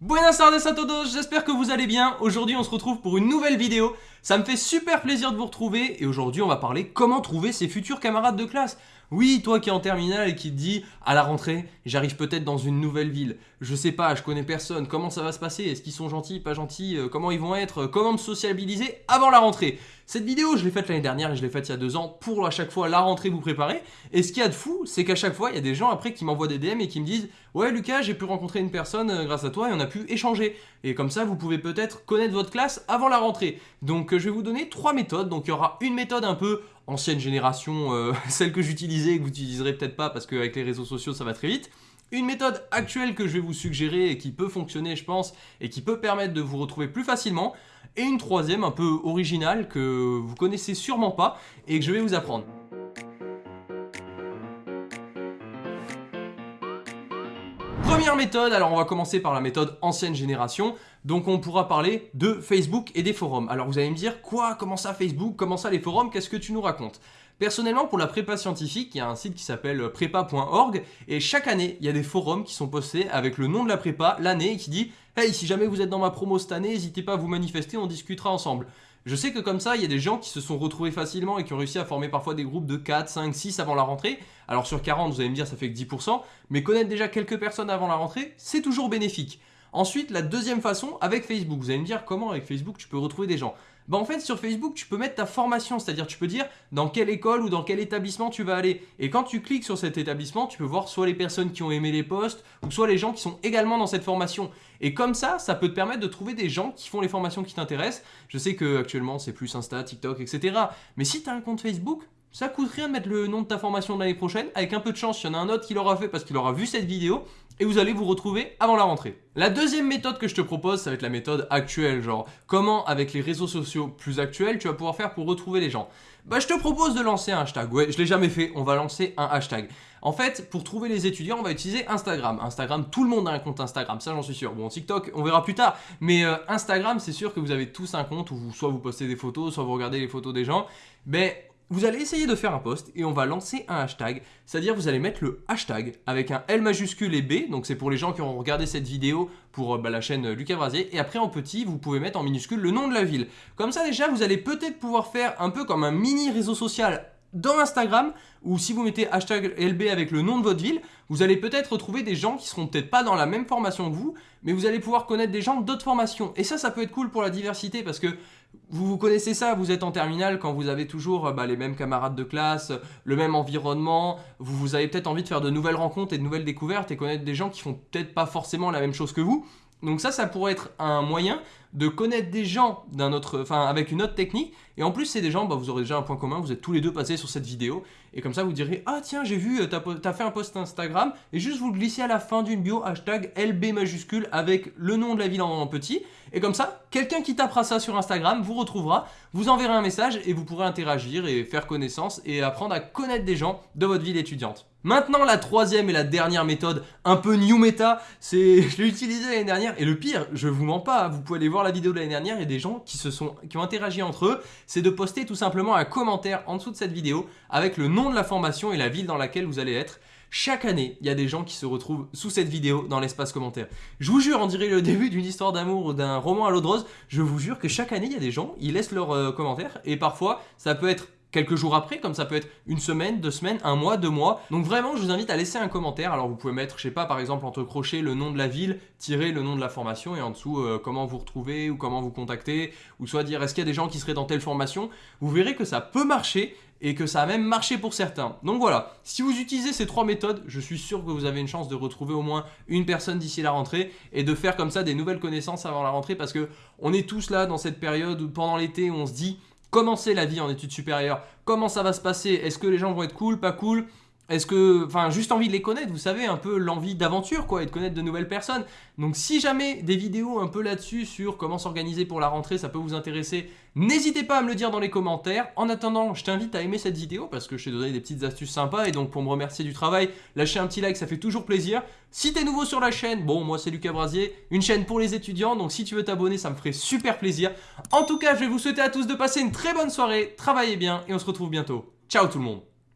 Buenas tardes a todos, j'espère que vous allez bien. Aujourd'hui on se retrouve pour une nouvelle vidéo. Ça me fait super plaisir de vous retrouver et aujourd'hui on va parler comment trouver ses futurs camarades de classe. Oui, toi qui es en terminale et qui te dis à la rentrée, j'arrive peut-être dans une nouvelle ville. Je sais pas, je connais personne, comment ça va se passer? Est-ce qu'ils sont gentils, pas gentils? Euh, Comment ils vont être? Comment me sociabiliser avant la rentrée? Cette vidéo, je l'ai faite l'année dernière et je l'ai faite il y a deux ans pour à chaque fois la rentrée vous préparer. Et ce qu'il y a de fou, c'est qu'à chaque fois, il y a des gens après qui m'envoient des DM et qui me disent Ouais Lucas, j'ai pu rencontrer une personne euh, grâce à toi et on a pu échanger. Et comme ça, vous pouvez peut-être connaître votre classe avant la rentrée. Donc euh, je vais vous donner trois méthodes. Donc il y aura une méthode un peu ancienne génération, euh, celle que j'utilisais et que vous n'utiliserez peut-être pas parce qu'avec les réseaux sociaux ça va très vite. Une méthode actuelle que je vais vous suggérer et qui peut fonctionner je pense et qui peut permettre de vous retrouver plus facilement. Et une troisième un peu originale que vous connaissez sûrement pas et que je vais vous apprendre. Première méthode, alors on va commencer par la méthode ancienne génération. Donc on pourra parler de Facebook et des forums. Alors vous allez me dire, quoi? Comment ça Facebook? Comment ça les forums? Qu'est-ce que tu nous racontes? Personnellement, pour la prépa scientifique, il y a un site qui s'appelle prépa.org et chaque année, il y a des forums qui sont postés avec le nom de la prépa, l'année, et qui dit « Hey, si jamais vous êtes dans ma promo cette année, n'hésitez pas à vous manifester, on discutera ensemble ». Je sais que comme ça, il y a des gens qui se sont retrouvés facilement et qui ont réussi à former parfois des groupes de 4, 5, 6 avant la rentrée. Alors sur 40, vous allez me dire, ça fait que 10%, mais connaître déjà quelques personnes avant la rentrée, c'est toujours bénéfique. Ensuite, la deuxième façon, avec Facebook. Vous allez me dire comment avec Facebook tu peux retrouver des gens? Bah en fait sur Facebook tu peux mettre ta formation, c'est-à-dire tu peux dire dans quelle école ou dans quel établissement tu vas aller. Et quand tu cliques sur cet établissement, tu peux voir soit les personnes qui ont aimé les posts ou soit les gens qui sont également dans cette formation. Et comme ça, ça peut te permettre de trouver des gens qui font les formations qui t'intéressent. Je sais que actuellement c'est plus Insta, TikTok, etc. Mais si tu as un compte Facebook, ça coûte rien de mettre le nom de ta formation de l'année prochaine. Avec un peu de chance, il y en a un autre qui l'aura fait parce qu'il aura vu cette vidéo et vous allez vous retrouver avant la rentrée. La deuxième méthode que je te propose, ça va être la méthode actuelle, genre comment avec les réseaux sociaux plus actuels, tu vas pouvoir faire pour retrouver les gens. Bah je te propose de lancer un hashtag, ouais je l'ai jamais fait, on va lancer un hashtag. En fait, pour trouver les étudiants, on va utiliser Instagram. Instagram, tout le monde a un compte Instagram, ça j'en suis sûr. Bon, TikTok, on verra plus tard. Mais euh, Instagram, c'est sûr que vous avez tous un compte où soit vous postez des photos, soit vous regardez les photos des gens. Mais vous allez essayer de faire un post et on va lancer un hashtag, c'est-à-dire vous allez mettre le hashtag avec un L majuscule et B, donc c'est pour les gens qui ont regardé cette vidéo pour euh, bah, la chaîne Lucas Brasier, et après en petit, vous pouvez mettre en minuscule le nom de la ville. Comme ça déjà, vous allez peut-être pouvoir faire un peu comme un mini réseau social dans Instagram, ou si vous mettez hashtag LB avec le nom de votre ville, vous allez peut-être retrouver des gens qui seront peut-être pas dans la même formation que vous, mais vous allez pouvoir connaître des gens d'autres formations. Et ça, ça peut être cool pour la diversité parce que vous, vous connaissez ça, vous êtes en terminale quand vous avez toujours bah, les mêmes camarades de classe, le même environnement, vous, vous avez peut-être envie de faire de nouvelles rencontres et de nouvelles découvertes et connaître des gens qui font peut-être pas forcément la même chose que vous. Donc ça, ça pourrait être un moyen de connaître des gens d'un autre, enfin avec une autre technique. Et en plus, c'est des gens, bah, vous aurez déjà un point commun, vous êtes tous les deux passés sur cette vidéo. Et comme ça, vous direz, ah tiens, j'ai vu, t'as as fait un post Instagram. Et juste vous glissez à la fin d'une bio, hashtag LB majuscule avec le nom de la ville en petit. Et comme ça, quelqu'un qui tapera ça sur Instagram vous retrouvera, vous enverrez un message et vous pourrez interagir et faire connaissance et apprendre à connaître des gens de votre ville étudiante. Maintenant, la troisième et la dernière méthode, un peu new meta, c'est, je l'ai utilisé l'année dernière, et le pire, je vous mens pas, vous pouvez aller voir la vidéo de l'année dernière, il y a des gens qui se sont, qui ont interagi entre eux, c'est de poster tout simplement un commentaire en dessous de cette vidéo avec le nom de la formation et la ville dans laquelle vous allez être. Chaque année, il y a des gens qui se retrouvent sous cette vidéo dans l'espace commentaire. Je vous jure, on dirait le début d'une histoire d'amour ou d'un roman à l'eau de rose, je vous jure que chaque année, il y a des gens, ils laissent leurs euh, commentaires, et parfois, ça peut être quelques jours après, comme ça peut être une semaine, deux semaines, un mois, deux mois. Donc vraiment, je vous invite à laisser un commentaire. Alors vous pouvez mettre, je sais pas, par exemple, entre crochets le nom de la ville, tirer le nom de la formation et en dessous euh, comment vous retrouver ou comment vous contacter, ou soit dire est-ce qu'il y a des gens qui seraient dans telle formation? Vous verrez que ça peut marcher et que ça a même marché pour certains. Donc voilà, si vous utilisez ces trois méthodes, je suis sûr que vous avez une chance de retrouver au moins une personne d'ici la rentrée et de faire comme ça des nouvelles connaissances avant la rentrée parce que on est tous là dans cette période où pendant l'été on se dit comment c'est la vie en études supérieures, comment ça va se passer, est-ce que les gens vont être cool, pas cool, est-ce que, enfin, juste envie de les connaître, vous savez, un peu l'envie d'aventure, quoi, et de connaître de nouvelles personnes. Donc, si jamais des vidéos un peu là-dessus sur comment s'organiser pour la rentrée, ça peut vous intéresser, n'hésitez pas à me le dire dans les commentaires. En attendant, je t'invite à aimer cette vidéo parce que je t'ai donné des petites astuces sympas et donc pour me remercier du travail, lâchez un petit like, ça fait toujours plaisir. Si t'es nouveau sur la chaîne, bon, moi c'est Lucas Brasier, une chaîne pour les étudiants, donc si tu veux t'abonner, ça me ferait super plaisir. En tout cas, je vais vous souhaiter à tous de passer une très bonne soirée, travaillez bien et on se retrouve bientôt. Ciao tout le monde